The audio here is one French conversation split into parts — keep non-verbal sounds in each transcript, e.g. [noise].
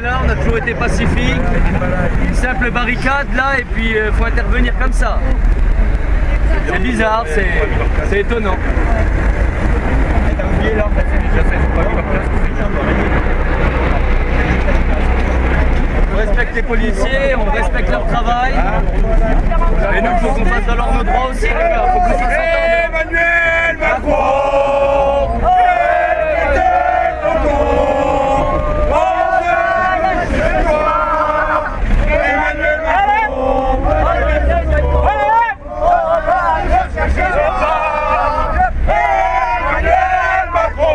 là, on a toujours été pacifique. Une simple barricade là et puis il faut intervenir comme ça. C'est bizarre, c'est étonnant. On respecte les policiers, on respecte leur travail. Et nous, il faut qu'on fasse valoir nos droits aussi. Emmanuel Macron Emmanuel Macron Emmanuel Macron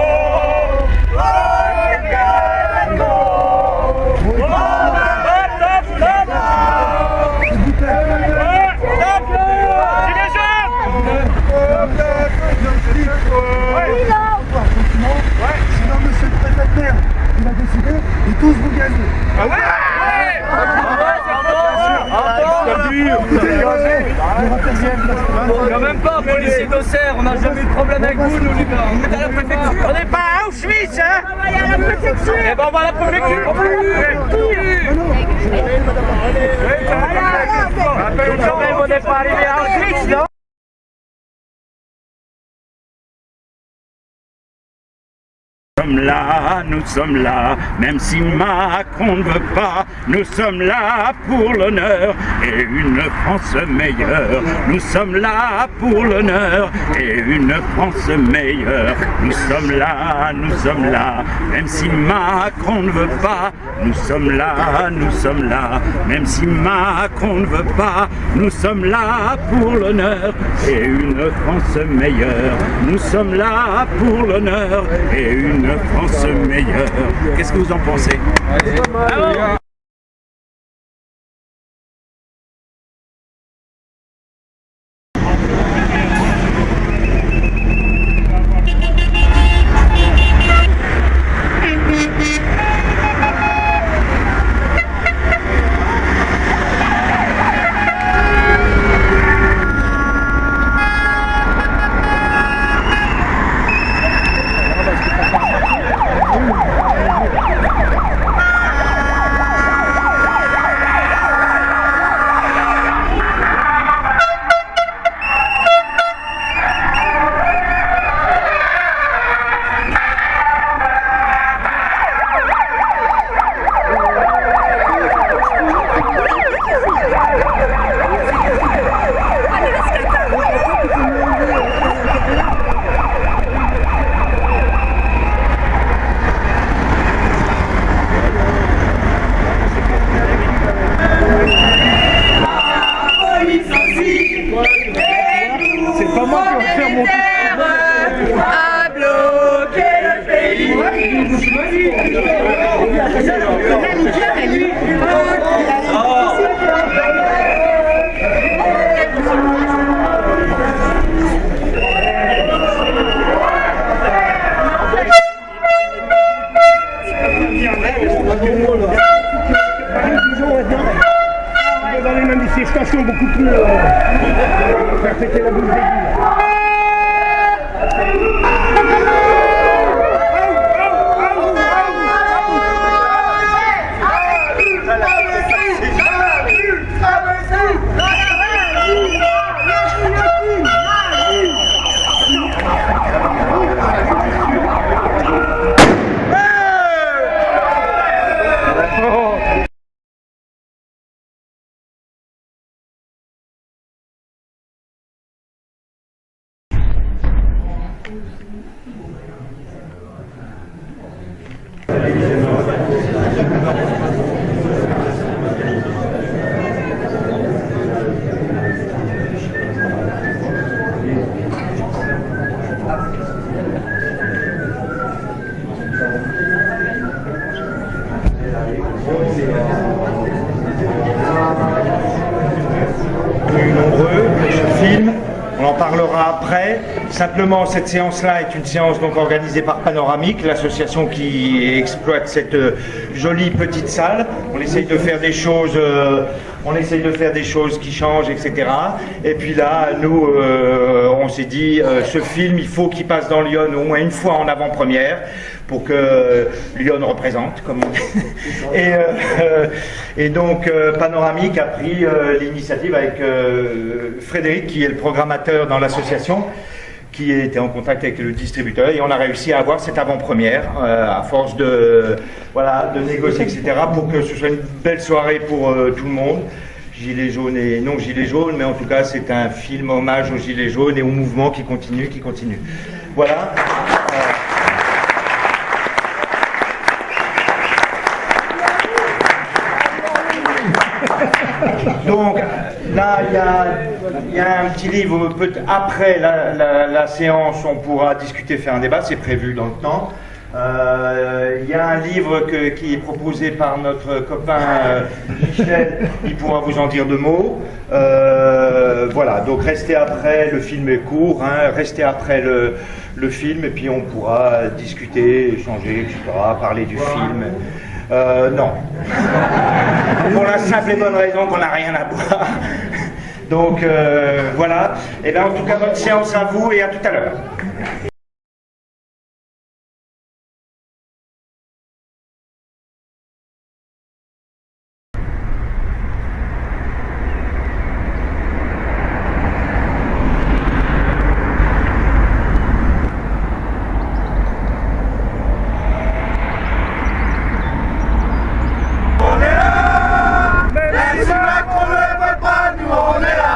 Sinon, monsieur le préfet de maire, il a décidé et tous vous gagnez. Quand même pas, policier d'Auxerre, on n'a jamais eu de problème avec vous, nous les gars. On est à la préfecture. On n'est pas à Auschwitz, hein Eh ben on va à la préfecture. On n'est pas arrivé à Auschwitz, non sommes là, nous sommes là, même si Macron ne veut pas, nous sommes là pour l'honneur et une France meilleure. Nous sommes là pour l'honneur et une France meilleure. Nous sommes là, nous sommes là, même si Macron ne veut pas, nous sommes là, nous sommes là, même si Macron ne veut pas, nous sommes là pour l'honneur et une France meilleure. Nous sommes là pour l'honneur et une France meilleure. Qu'est-ce que vous en pensez? Dans les manifestations beaucoup plus... Euh, faire péter la boule d'égout. Simplement, cette séance-là est une séance donc organisée par Panoramique, l'association qui exploite cette euh, jolie petite salle. On essaye de faire des choses, euh, on essaye de faire des choses qui changent, etc. Et puis là, nous, euh, on s'est dit, euh, ce film, il faut qu'il passe dans Lyon au moins une fois en avant-première pour que Lyon représente, comme on dit. [laughs] Et, euh, et donc, Panoramique a pris euh, l'initiative avec euh, Frédéric, qui est le programmateur dans l'association, qui était en contact avec le distributeur, et on a réussi à avoir cette avant-première, euh, à force de, voilà, de négocier, etc., pour que ce soit une belle soirée pour euh, tout le monde. Gilets jaunes et non gilets jaunes, mais en tout cas c'est un film hommage aux gilets jaunes et au mouvement qui continue, qui continue. Voilà. Euh, Donc là, il y a, un petit livre, après la, séance, on pourra discuter, faire un débat, c'est prévu dans le temps. Euh, Il y a un livre qui est proposé par notre copain euh, Michel, il pourra vous en dire deux mots. Euh, voilà, donc restez après, le film est court, hein, restez après le, le film et puis on pourra discuter, échanger, etc., parler du film. Euh, non. Pour la simple et bonne raison qu'on n'a rien à boire. Donc euh, voilà. Et bien en tout cas, bonne séance à vous et à tout à l'heure. Même si Macron ne veut pas, nous on est là.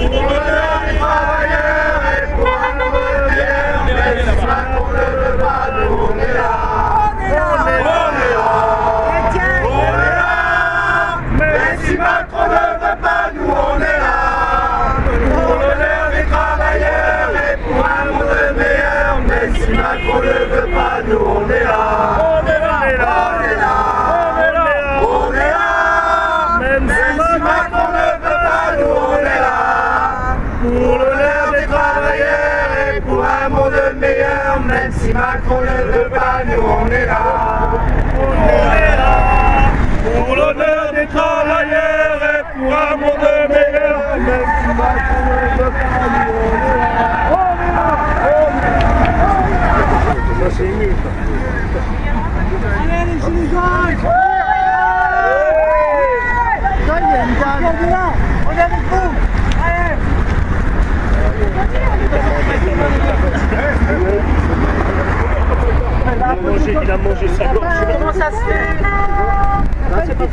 Pour l'honneur des travailleurs et pour un nouveau bien. Même si Macron ne veut pas, nous on est là. On est là. On est là. Même si Macron ne veut pas, nous on est là. Pour l'honneur des travailleurs et pour un monde meilleur. Même si Macron ne veut pas, nous on est là. On est là. On est là. On est là. Même si Macron ne veut pas, nous on est là. Pour l'honneur des travailleurs et pour un monde meilleur. Même si Macron ne veut pas, nous on est là. On est là. Pour l'honneur des travailleurs et pour un monde meilleur. On est là. On est là. On est là. Ça c'est mieux. Allez les gilets jaunes on est avec vous Allez Il a mangé, il a mangé sa gorge. Comment ça se fait C'est pas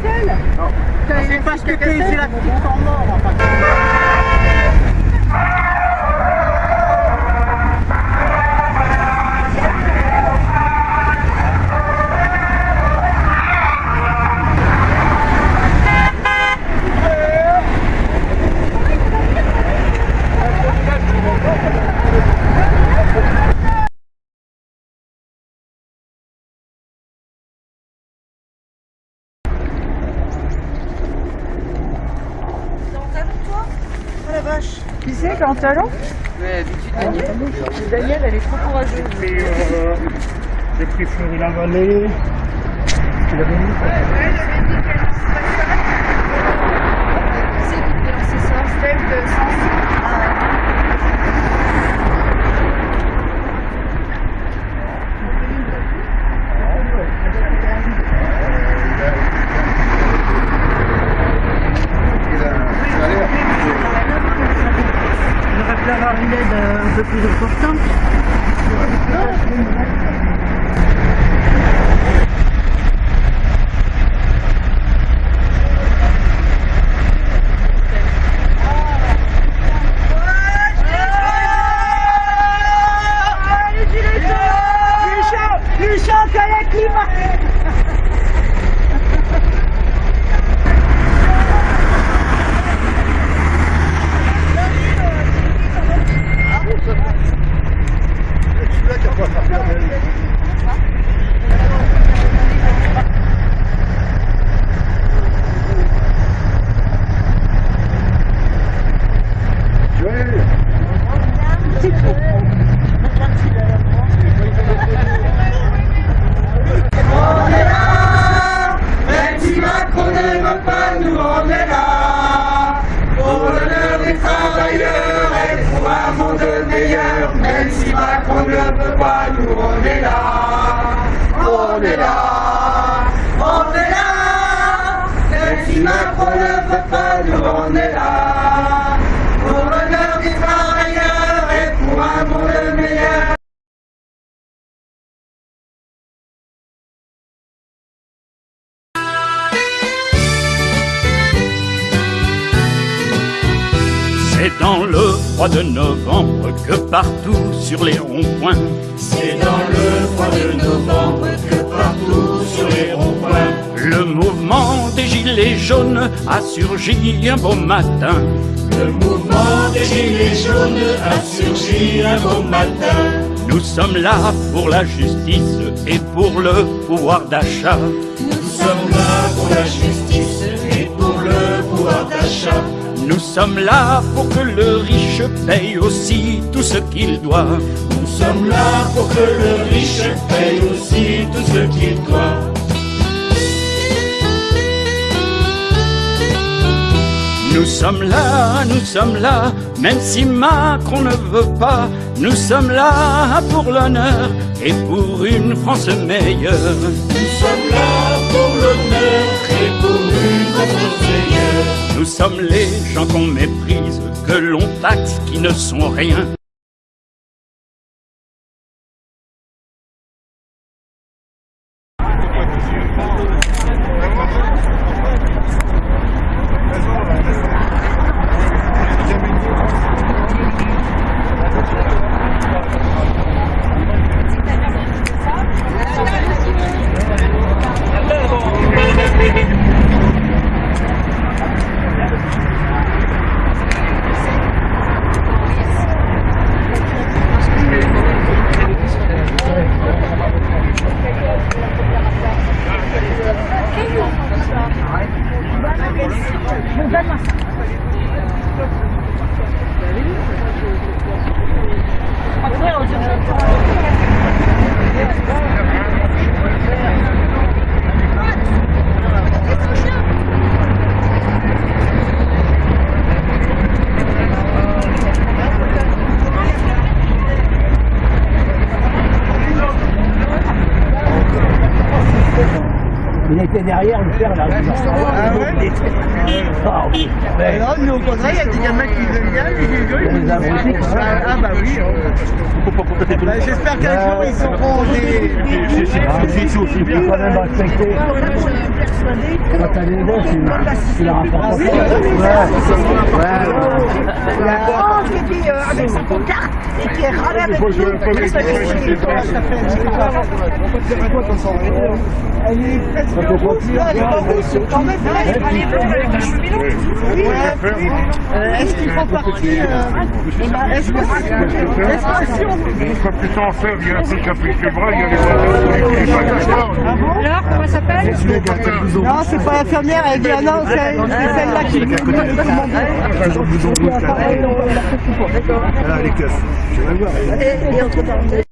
C'est parce que c'est la petite en mort enfin. En talon Daniel, elle est trop courageuse. J'ai pris, euh, j'ai pris Fleury la Vallée. Tu l'avais mis froid de novembre que partout sur les ronds-points C'est dans le froid de novembre que partout sur les ronds-points, Le mouvement des gilets jaunes a surgi un beau matin le mouvement des gilets jaunes a surgi un beau matin. Nous sommes là pour la justice et pour le pouvoir d'achat Nous sommes là pour la justice et pour le pouvoir d'achat. Nous sommes là pour que le riche paye aussi tout ce qu'il doit Nous sommes là pour que le riche paye aussi tout ce qu'il doit. Nous sommes là, nous sommes là, même si Macron ne veut pas, nous sommes là pour l'honneur et pour une France meilleure. Nous sommes là pour l'honneur et pour une France meilleure. Nous sommes les gens qu'on méprise, que l'on taxe, qui ne sont rien. Il était derrière le père là. Ah ouais oui. Mais Non, mais au contraire, il y a des gamins qui veulent bien, les vieux, ils les quoi. Ah, ah bah oui. Bah, J'espère qu'un jour ils seront des. Il faut quand même respecter. Quand t'as des gosses, tu- tu leur apportes. Ouais, ouais. La France qui dit euh, avec sa pancarte et qui est râlé avec nous. Ça fait six ans, ça fait six ans. Elle est presque elle est quand même elle est avec. Oui, Est-ce qu'ils font partie euh, eh ben, Est-ce que est-ce que t'en fais, il y a un truc plus que bras, il y a les bon. Alors, comment ça s'appelle Non, c'est pas l'infirmière, elle dit ah non, c'est c'est celle-là qui nous Là, les keufs. Et, et entre parenthèses,